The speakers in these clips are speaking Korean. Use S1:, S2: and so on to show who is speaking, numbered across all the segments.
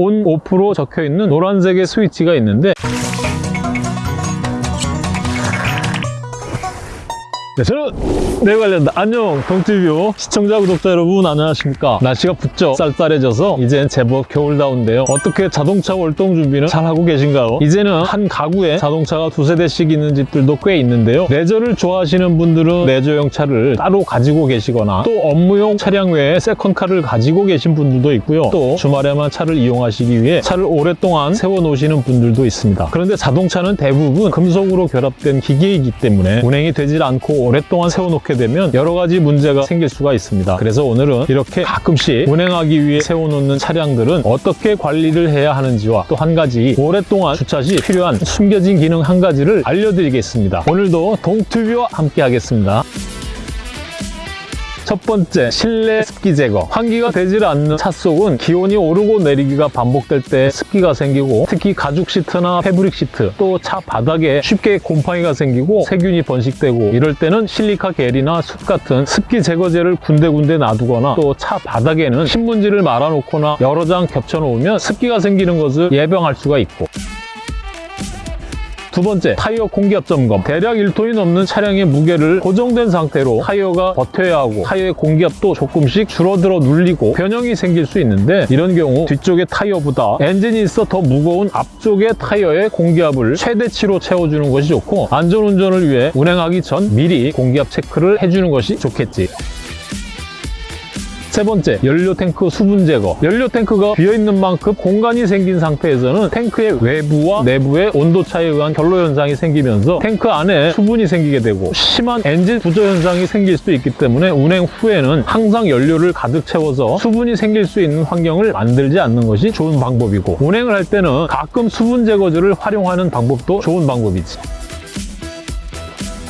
S1: on, off로 적혀있는 노란색의 스위치가 있는데 네, 저는 내 관련다. 안녕, 동티뷰 시청자, 구독자 여러분 안녕하십니까? 날씨가 부쩍 쌀쌀해져서 이젠 제법 겨울다운데요. 어떻게 자동차 월동 준비는 잘 하고 계신가요? 이제는 한 가구에 자동차가 두세 대씩 있는 집들도 꽤 있는데요. 레저를 좋아하시는 분들은 레저용 차를 따로 가지고 계시거나 또 업무용 차량 외에 second car를 가지고 계신 분들도 있고요. 또 주말에만 차를 이용하시기 위해 차를 오랫동안 세워놓으시는 분들도 있습니다. 그런데 자동차는 대부분 금속으로 결합된 기계이기 때문에 운행이 되질 않고 오랫동안 세워놓게 되면 여러 가지 문제가 생길 수가 있습니다. 그래서 오늘은 이렇게 가끔씩 운행하기 위해 세워놓는 차량들은 어떻게 관리를 해야 하는지와 또 한 가지 오랫동안 주차 시 필요한 숨겨진 기능 한 가지를 알려드리겠습니다. 오늘도 동튜브와 함께 하겠습니다. 첫 번째, 실내 습기 제거. 환기가 되질 않는 차 속은 기온이 오르고 내리기가 반복될 때 습기가 생기고 특히 가죽 시트나 패브릭 시트 또 차 바닥에 쉽게 곰팡이가 생기고 세균이 번식되고 이럴 때는 실리카 겔이나 숯 같은 습기 제거제를 군데군데 놔두거나 또 차 바닥에는 신문지를 말아놓거나 여러 장 겹쳐놓으면 습기가 생기는 것을 예방할 수가 있고 두 번째, 타이어 공기압 점검. 대략 1톤이 넘는 차량의 무게를 고정된 상태로 타이어가 버텨야 하고 타이어의 공기압도 조금씩 줄어들어 눌리고 변형이 생길 수 있는데 이런 경우 뒤쪽의 타이어보다 엔진이 있어 더 무거운 앞쪽의 타이어의 공기압을 최대치로 채워주는 것이 좋고 안전운전을 위해 운행하기 전 미리 공기압 체크를 해주는 것이 좋겠지. 세 번째, 연료 탱크 수분 제거. 연료 탱크가 비어있는 만큼 공간이 생긴 상태에서는 탱크의 외부와 내부의 온도 차이에 의한 결로 현상이 생기면서 탱크 안에 수분이 생기게 되고 심한 엔진 부조 현상이 생길 수도 있기 때문에 운행 후에는 항상 연료를 가득 채워서 수분이 생길 수 있는 환경을 만들지 않는 것이 좋은 방법이고 운행을 할 때는 가끔 수분 제거제를 활용하는 방법도 좋은 방법이지.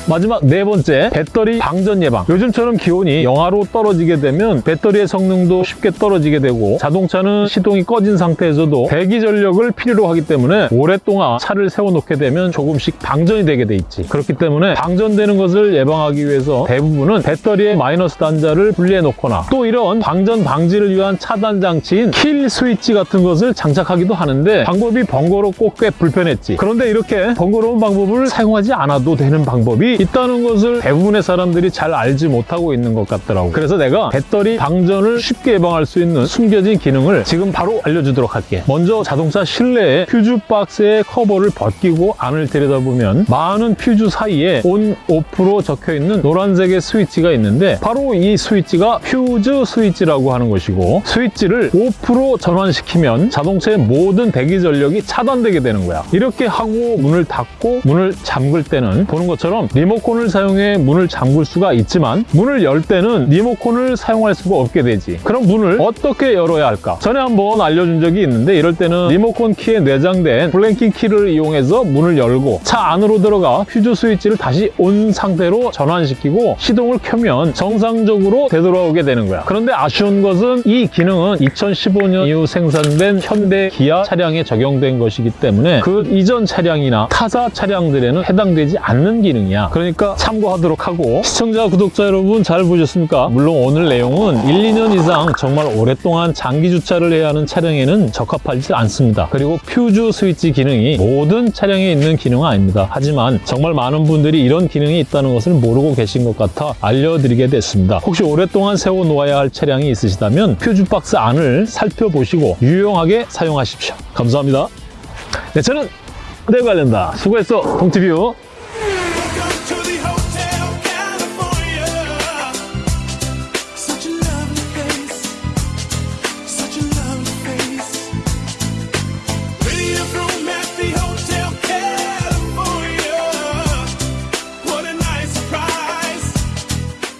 S1: 마지막 네 번째, 배터리 방전 예방. 요즘처럼 기온이 영하로 떨어지게 되면 배터리의 성능도 쉽게 떨어지게 되고 자동차는 시동이 꺼진 상태에서도 대기 전력을 필요로 하기 때문에 오랫동안 차를 세워놓게 되면 조금씩 방전이 되게 돼 있지. 그렇기 때문에 방전되는 것을 예방하기 위해서 대부분은 배터리의 마이너스 단자를 분리해 놓거나 또 이런 방전 방지를 위한 차단 장치인 킬 스위치 같은 것을 장착하기도 하는데 방법이 번거롭고 꽤 불편했지. 그런데 이렇게 번거로운 방법을 사용하지 않아도 되는 방법이 있다는 것을 대부분의 사람들이 잘 알지 못하고 있는 것 같더라고. 그래서 내가 배터리 방전을 쉽게 예방할 수 있는 숨겨진 기능을 지금 바로 알려주도록 할게. 먼저 자동차 실내에 퓨즈 박스의 커버를 벗기고 안을 들여다보면 많은 퓨즈 사이에 온, 오프로 적혀있는 노란색의 스위치가 있는데 바로 이 스위치가 퓨즈 스위치라고 하는 것이고 스위치를 오프로 전환시키면 자동차의 모든 대기 전력이 차단되게 되는 거야. 이렇게 하고 문을 닫고 문을 잠글 때는 보는 것처럼 리모컨을 사용해 문을 잠글 수가 있지만 문을 열 때는 리모컨을 사용할 수가 없게 되지. 그럼 문을 어떻게 열어야 할까? 전에 한번 알려준 적이 있는데 이럴 때는 리모컨 키에 내장된 blanking 키를 이용해서 문을 열고 차 안으로 들어가 퓨즈 스위치를 다시 온 상태로 전환시키고 시동을 켜면 정상적으로 되돌아오게 되는 거야. 그런데 아쉬운 것은 이 기능은 2015년 이후 생산된 현대 기아 차량에 적용된 것이기 때문에 그 이전 차량이나 타사 차량들에는 해당되지 않는 기능이야. 그러니까 참고하도록 하고 시청자, 구독자 여러분 잘 보셨습니까? 물론 오늘 내용은 1, 2년 이상 정말 오랫동안 장기 주차를 해야 하는 차량에는 적합하지 않습니다. 그리고 퓨즈 스위치 기능이 모든 차량에 있는 기능은 아닙니다. 하지만 정말 많은 분들이 이런 기능이 있다는 것을 모르고 계신 것 같아 알려드리게 됐습니다. 혹시 오랫동안 세워놓아야 할 차량이 있으시다면 퓨즈 박스 안을 살펴보시고 유용하게 사용하십시오. 감사합니다. 네, 저는 내 관련다. 수고했어, 동티뷰.